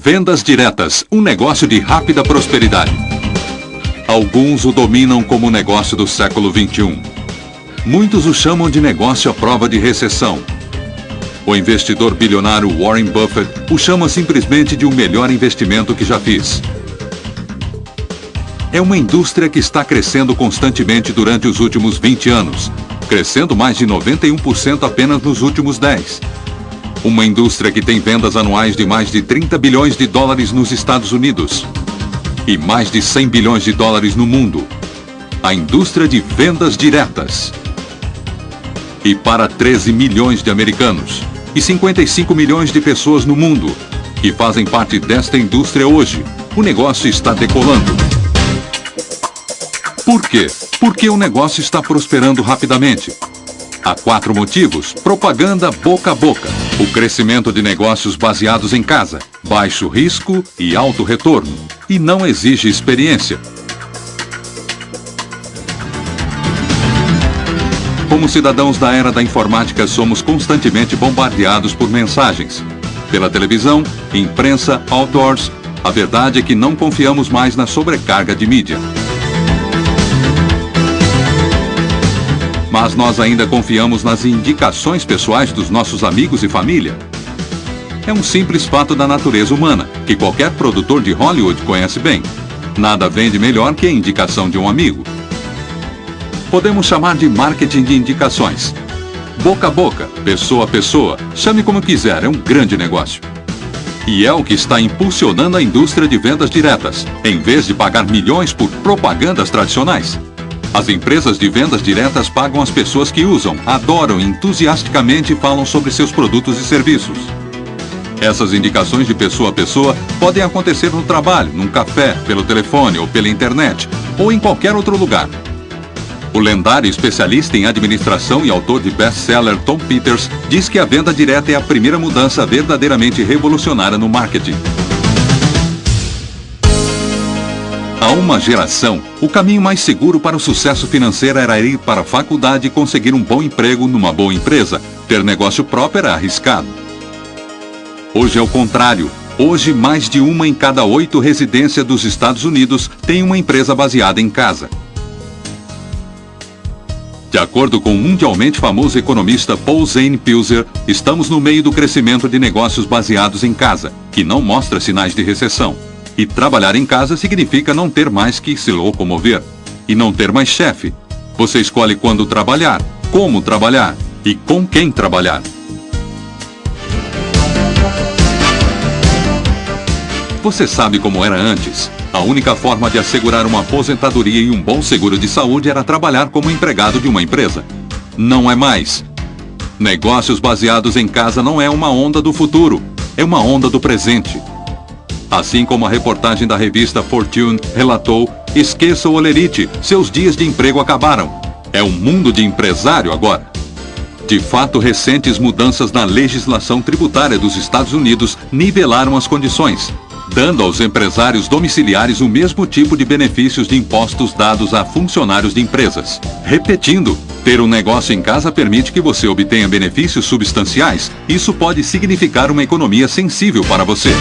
Vendas diretas, um negócio de rápida prosperidade. Alguns o dominam como negócio do século 21. Muitos o chamam de negócio à prova de recessão. O investidor bilionário Warren Buffett o chama simplesmente de o melhor investimento que já fiz. É uma indústria que está crescendo constantemente durante os últimos 20 anos, crescendo mais de 91% apenas nos últimos 10. Uma indústria que tem vendas anuais de mais de 30 bilhões de dólares nos Estados Unidos e mais de 100 bilhões de dólares no mundo. A indústria de vendas diretas. E para 13 milhões de americanos e 55 milhões de pessoas no mundo que fazem parte desta indústria hoje, o negócio está decolando. Por quê? Porque o negócio está prosperando rapidamente. Há quatro motivos. Propaganda boca a boca. O crescimento de negócios baseados em casa. Baixo risco e alto retorno. E não exige experiência. Como cidadãos da era da informática, somos constantemente bombardeados por mensagens. Pela televisão, imprensa, outdoors. A verdade é que não confiamos mais na sobrecarga de mídia. Mas nós ainda confiamos nas indicações pessoais dos nossos amigos e família. É um simples fato da natureza humana, que qualquer produtor de Hollywood conhece bem. Nada vende melhor que a indicação de um amigo. Podemos chamar de marketing de indicações. Boca a boca, pessoa a pessoa, chame como quiser, é um grande negócio. E é o que está impulsionando a indústria de vendas diretas, em vez de pagar milhões por propagandas tradicionais. As empresas de vendas diretas pagam as pessoas que usam, adoram e entusiasticamente falam sobre seus produtos e serviços. Essas indicações de pessoa a pessoa podem acontecer no trabalho, num café, pelo telefone ou pela internet, ou em qualquer outro lugar. O lendário especialista em administração e autor de best-seller Tom Peters diz que a venda direta é a primeira mudança verdadeiramente revolucionária no marketing. Há uma geração, o caminho mais seguro para o sucesso financeiro era ir para a faculdade e conseguir um bom emprego numa boa empresa. Ter negócio próprio era arriscado. Hoje é o contrário. Hoje, mais de uma em cada oito residências dos Estados Unidos tem uma empresa baseada em casa. De acordo com o mundialmente famoso economista Paul Zane Pilzer, estamos no meio do crescimento de negócios baseados em casa, que não mostra sinais de recessão. E trabalhar em casa significa não ter mais que se locomover. E não ter mais chefe. Você escolhe quando trabalhar, como trabalhar e com quem trabalhar. Você sabe como era antes? A única forma de assegurar uma aposentadoria e um bom seguro de saúde era trabalhar como empregado de uma empresa. Não é mais. Negócios baseados em casa não é uma onda do futuro, é uma onda do presente. Assim como a reportagem da revista Fortune relatou, esqueça o olerite, seus dias de emprego acabaram. É um mundo de empresário agora. De fato, recentes mudanças na legislação tributária dos Estados Unidos nivelaram as condições, dando aos empresários domiciliares o mesmo tipo de benefícios de impostos dados a funcionários de empresas. Repetindo, ter um negócio em casa permite que você obtenha benefícios substanciais. Isso pode significar uma economia sensível para você.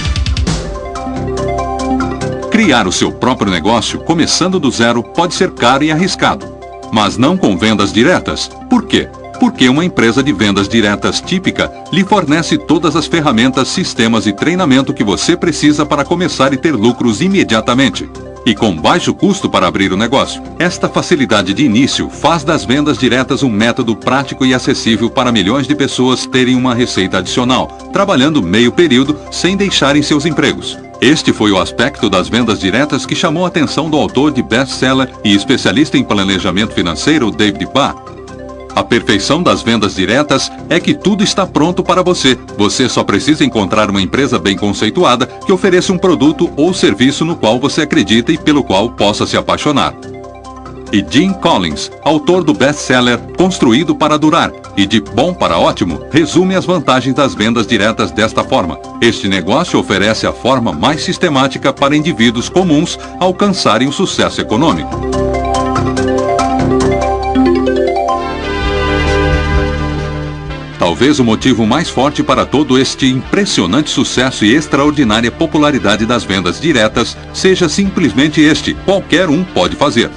Criar o seu próprio negócio, começando do zero, pode ser caro e arriscado. Mas não com vendas diretas. Por quê? Porque uma empresa de vendas diretas típica lhe fornece todas as ferramentas, sistemas e treinamento que você precisa para começar e ter lucros imediatamente. E com baixo custo para abrir o negócio. Esta facilidade de início faz das vendas diretas um método prático e acessível para milhões de pessoas terem uma receita adicional, trabalhando meio período sem deixarem seus empregos. Este foi o aspecto das vendas diretas que chamou a atenção do autor de best-seller e especialista em planejamento financeiro David Barr. A perfeição das vendas diretas é que tudo está pronto para você. Você só precisa encontrar uma empresa bem conceituada que ofereça um produto ou serviço no qual você acredita e pelo qual possa se apaixonar e Jim Collins, autor do best-seller Construído para Durar e de Bom para Ótimo, resume as vantagens das vendas diretas desta forma. Este negócio oferece a forma mais sistemática para indivíduos comuns alcançarem o sucesso econômico. Talvez o motivo mais forte para todo este impressionante sucesso e extraordinária popularidade das vendas diretas seja simplesmente este: qualquer um pode fazer.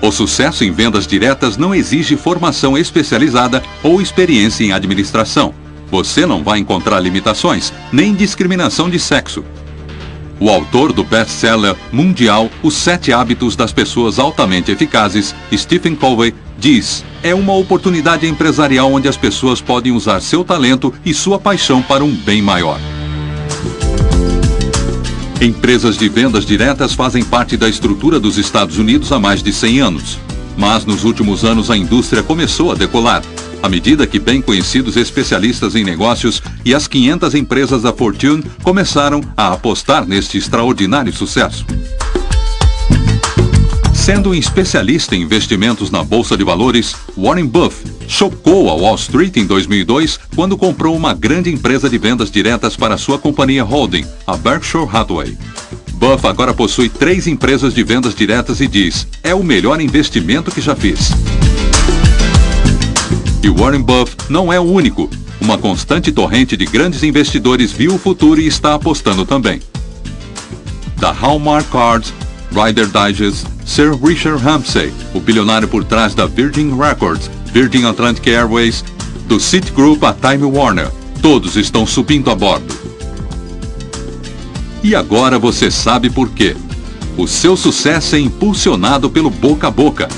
O sucesso em vendas diretas não exige formação especializada ou experiência em administração. Você não vai encontrar limitações, nem discriminação de sexo. O autor do best-seller mundial Os Sete Hábitos das Pessoas Altamente Eficazes, Stephen Covey, diz: é uma oportunidade empresarial onde as pessoas podem usar seu talento e sua paixão para um bem maior. Empresas de vendas diretas fazem parte da estrutura dos Estados Unidos há mais de 100 anos. Mas nos últimos anos a indústria começou a decolar, à medida que bem conhecidos especialistas em negócios e as 500 empresas da Fortune começaram a apostar neste extraordinário sucesso. Sendo um especialista em investimentos na bolsa de valores, Warren Buffett chocou a Wall Street em 2002 quando comprou uma grande empresa de vendas diretas para sua companhia holding, a Berkshire Hathaway. Buff agora possui três empresas de vendas diretas e diz: é o melhor investimento que já fiz. E Warren Buffett não é o único. Uma constante torrente de grandes investidores viu o futuro e está apostando também. Da Hallmark Cards, Rider Digest, Sir Richard Ramsay, o bilionário por trás da Virgin Records, Virgin Atlantic Airways, do Citigroup a Time Warner, todos estão subindo a bordo. E agora você sabe por quê. O seu sucesso é impulsionado pelo boca a boca,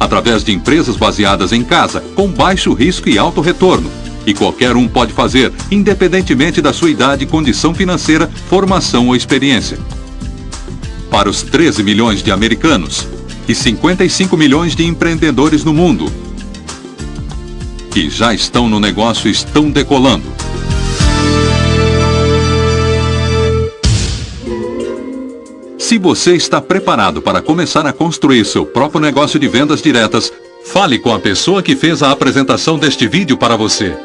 através de empresas baseadas em casa, com baixo risco e alto retorno. E qualquer um pode fazer, independentemente da sua idade, condição financeira, formação ou experiência para os 13 milhões de americanos e 55 milhões de empreendedores no mundo que já estão no negócio estão decolando. Se você está preparado para começar a construir seu próprio negócio de vendas diretas, fale com a pessoa que fez a apresentação deste vídeo para você.